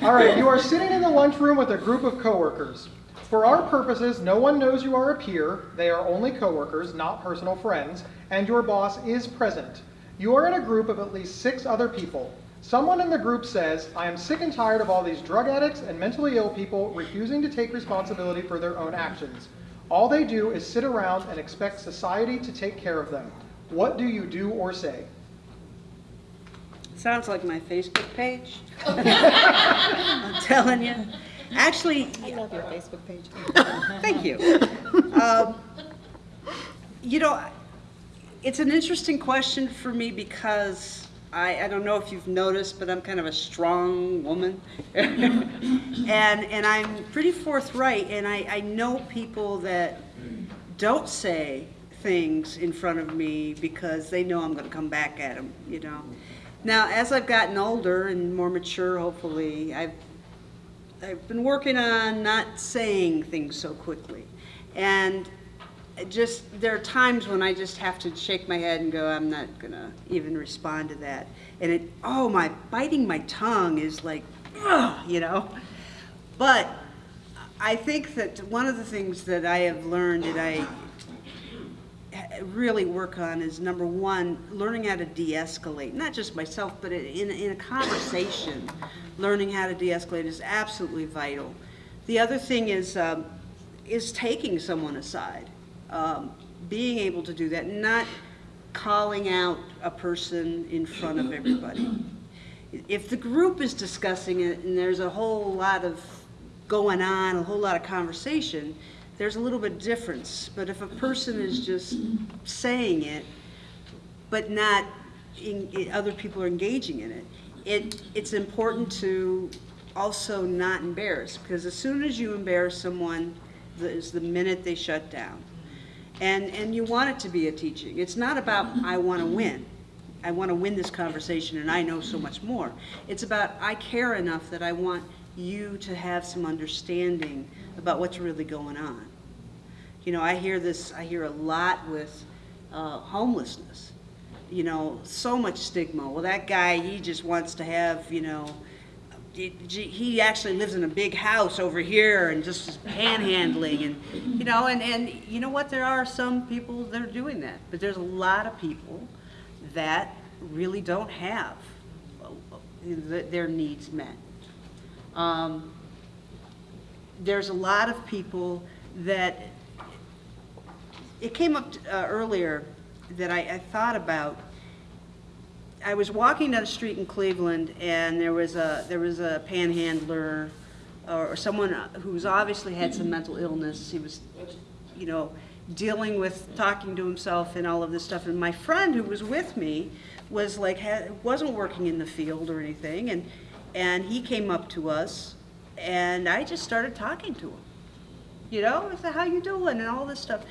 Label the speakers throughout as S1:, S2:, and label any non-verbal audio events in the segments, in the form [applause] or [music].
S1: All right, you are sitting in the lunchroom with a group of coworkers. For our purposes, no one knows you are a peer. They are only coworkers, not personal friends, and your boss is present. You are in a group of at least six other people. Someone in the group says, I am sick and tired of all these drug addicts and mentally ill people refusing to take responsibility for their own actions. All they do is sit around and expect society to take care of them. What do you do or say?
S2: Sounds like my Facebook page. [laughs] I'm telling you. Actually,
S3: I love your Facebook page. [laughs]
S2: thank you. Um, You know, it's an interesting question for me because I, I don't know if you've noticed, but I'm kind of a strong woman. [laughs] And, and I'm pretty forthright, and I, I know people that don't say things in front of me because they know I'm gonna come back at them, you know? Now, as I've gotten older and more mature, hopefully, I've I've been working on not saying things so quickly. And just, there are times when I just have to shake my head and go, I'm not gonna even respond to that. And it, oh, my, biting my tongue is like, ugh, you know? But I think that one of the things that I have learned that I really work on is number one, learning how to de-escalate, not just myself, but in, in a conversation, learning how to de-escalate is absolutely vital. The other thing is, um, is taking someone aside, um, being able to do that, not calling out a person in front of everybody. If the group is discussing it and there's a whole lot of going on, a whole lot of conversation, there's a little bit difference. But if a person is just saying it, but not, in, in- other people are engaging in it, it, it's important to also not embarrass, because as soon as you embarrass someone, the- is the minute they shut down. And, and you want it to be a teaching. It's not about, I want to win. I want to win this conversation and I know so much more. It's about, I care enough that I want you to have some understanding about what's really going on. You know, I hear this, I hear a lot with uh, homelessness. You know, so much stigma. Well, that guy, he just wants to have, you know, he- actually lives in a big house over here and just is panhandling and, you know, and, and you know what? There are some people that are doing that, but there's a lot of people that really don't have uh, their needs met. Um, There's a lot of people that, it came up uh, earlier that I, I thought about, I was walking down the street in Cleveland, and there was a there was a panhandler, or, or someone who's obviously had some mental illness. He was, you know, dealing with talking to himself and all of this stuff. And my friend who was with me was like had, wasn't working in the field or anything, and and he came up to us, and I just started talking to him. You know, I said, "How you doing?" and all this stuff.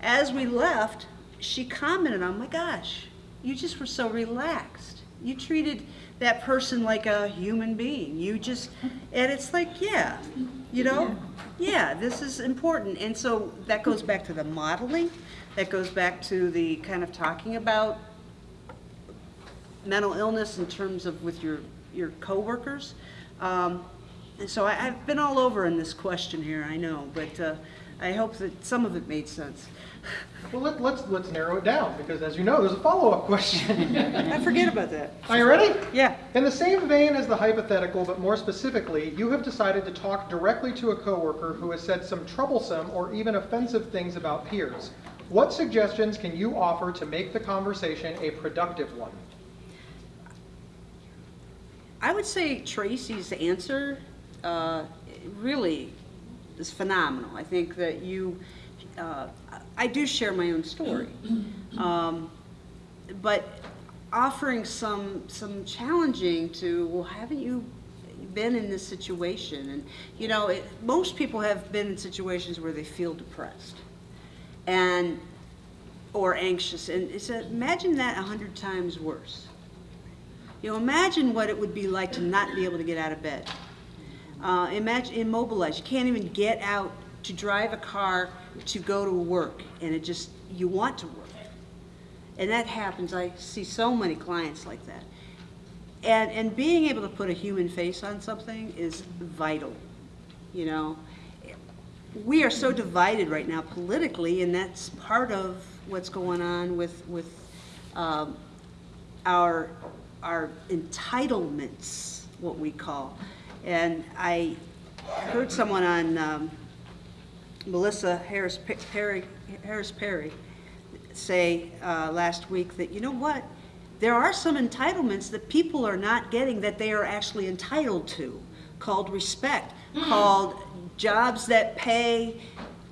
S2: As we left, she commented on, "My gosh, you just were so relaxed. You treated that person like a human being. You just, [laughs] and it's like, yeah, you know, yeah, this is important. And so that goes back to the modeling. That goes back to the kind of talking about mental illness in terms of with your, your coworkers. Um, and so I, I've been all over in this question here, I know, but uh, I hope that some of it made sense.
S1: Well, let, let's let's narrow it down because, as you know, there's a follow-up question.
S2: I forget about that.
S1: Are you ready?
S2: Yeah.
S1: In the same vein as the hypothetical, but more specifically, you have decided to talk directly to a coworker who has said some troublesome or even offensive things about peers. What suggestions can you offer to make the conversation a productive one?
S2: I would say Tracy's answer uh, really is phenomenal. I think that you, uh, I do share my own story, um, but offering some some challenging to well, haven't you been in this situation? And you know, it, most people have been in situations where they feel depressed, and or anxious, and it's a, imagine that a hundred times worse. You know, imagine what it would be like to not be able to get out of bed. Uh, imagine immobilized. You can't even get out to drive a car to go to work, and it just you want to work, and that happens. I see so many clients like that, And, and being able to put a human face on something is vital, you know? We are so divided right now politically, and that's part of what's going on with, with um, our, our entitlements, what we call. And I heard someone on um, Melissa Harris Perry, Harris Perry say uh, last week that, you know what? There are some entitlements that people are not getting that they are actually entitled to, called respect, called jobs that pay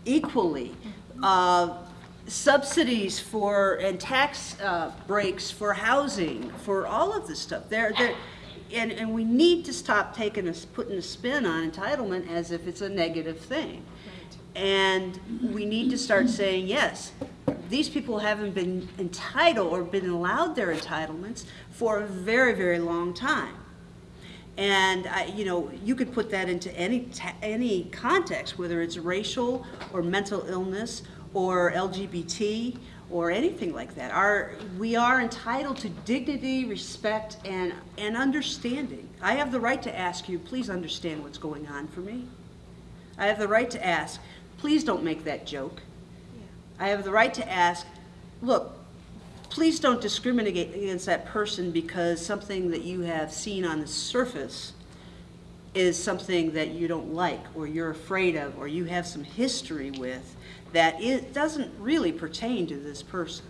S2: equally, uh, subsidies for, and tax uh, breaks for housing, for all of this stuff. There, there, and, and we need to stop taking a, putting a spin on entitlement as if it's a negative thing. And we need to start saying, yes, these people haven't been entitled or been allowed their entitlements for a very, very long time. And I, you know, you could put that into any any context, whether it's racial or mental illness or LGBT or anything like that. Our, we are entitled to dignity, respect, and, and understanding. I have the right to ask you, please understand what's going on for me. I have the right to ask, please don't make that joke. I have the right to ask, look, please don't discriminate against that person because something that you have seen on the surface is something that you don't like or you're afraid of or you have some history with that it doesn't really pertain to this person.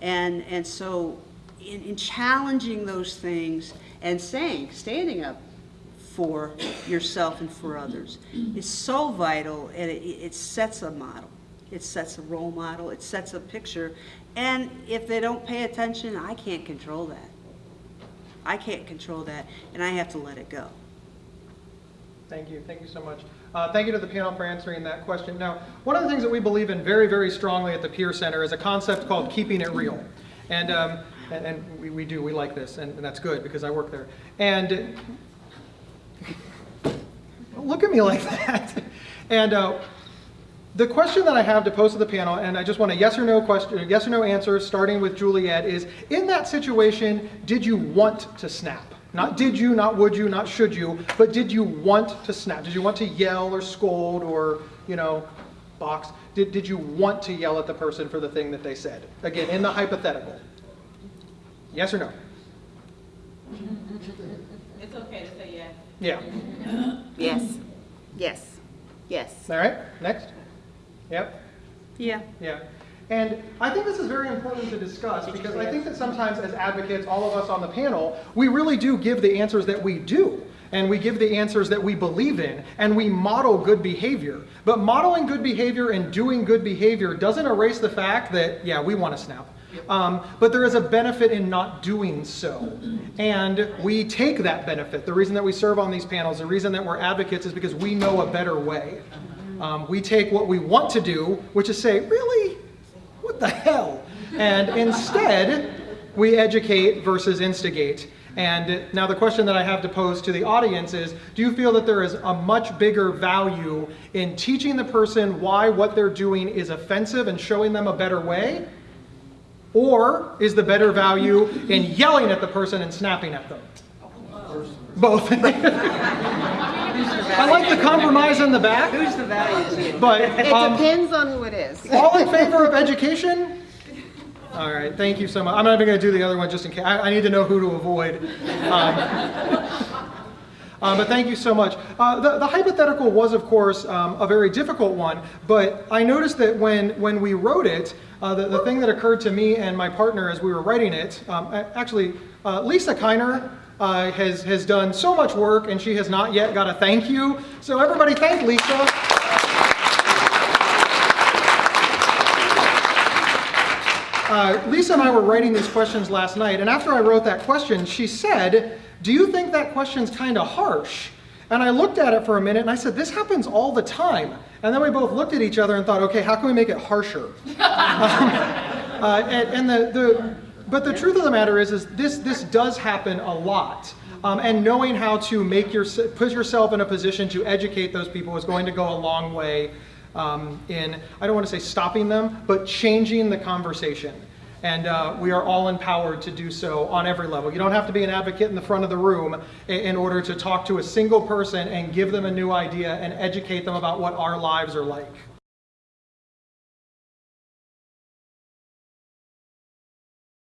S2: And, and so in, in challenging those things and saying, standing up for yourself and for others is so vital and it, it sets a model. It sets a role model, it sets a picture. And if they don't pay attention, I can't control that. I can't control that and I have to let it go.
S1: Thank you, thank you so much. Uh, thank you to the panel for answering that question. Now, one of the things that we believe in very, very strongly at the Peer Center is a concept called keeping it real. And, um, and, and we, we do, we like this, and, and that's good because I work there. And look at me like that. And uh, the question that I have to pose to the panel, and I just want a yes or no question, yes or no answer, starting with Juliet, is in that situation, did you want to snap? Not did you, not would you, not should you, but did you want to snap? Did you want to yell or scold or, you know, box? Did, did you want to yell at the person for the thing that they said? Again, in the hypothetical. Yes or no?
S3: It's okay to say yes.
S1: Yeah.
S4: Yes, yes, yes.
S1: All right, next. Yep.
S2: Yeah.
S1: Yeah. And I think this is very important to discuss because I think that sometimes as advocates, all of us on the panel, we really do give the answers that we do. And we give the answers that we believe in, and we model good behavior. But modeling good behavior and doing good behavior doesn't erase the fact that, yeah, we want to snap. Um, but there is a benefit in not doing so. And we take that benefit. The reason that we serve on these panels, the reason that we're advocates is because we know a better way. Um, we take what we want to do, which is say, really? The hell? And instead, we educate versus instigate. And now the question that I have to pose to the audience is, do you feel that there is a much bigger value in teaching the person why what they're doing is offensive and showing them a better way? Or is the better value in yelling at the person and snapping at them? Both. [laughs] I like the compromise in the back,
S2: Who's the values here?
S1: but
S4: It
S1: um,
S4: depends on who it is.
S1: all in favor of [laughs] education? All right, thank you so much. I'm not even going to do the other one just in case. I, I need to know who to avoid. Um, [laughs] uh, but thank you so much. Uh, the, the hypothetical was, of course, um, a very difficult one, but I noticed that when, when we wrote it, uh, the, the thing that occurred to me and my partner as we were writing it, um, actually, uh, Lisa Kiner uh, has, has done so much work and she has not yet got a thank you. So everybody thank Lisa. Uh, Lisa and I were writing these questions last night, and after I wrote that question, she said, Do you think that question's kind of harsh? And I looked at it for a minute and I said, This happens all the time. And then we both looked at each other and thought, Okay, how can we make it harsher? [laughs] um, uh, and and the, the, but the truth of the matter is, is this, this does happen a lot. Um, and knowing how to make your, put yourself in a position to educate those people is going to go a long way um, in, I don't want to say stopping them, but changing the conversation. And uh, we are all empowered to do so on every level. You don't have to be an advocate in the front of the room in order to talk to a single person and give them a new idea and educate them about what our lives are like.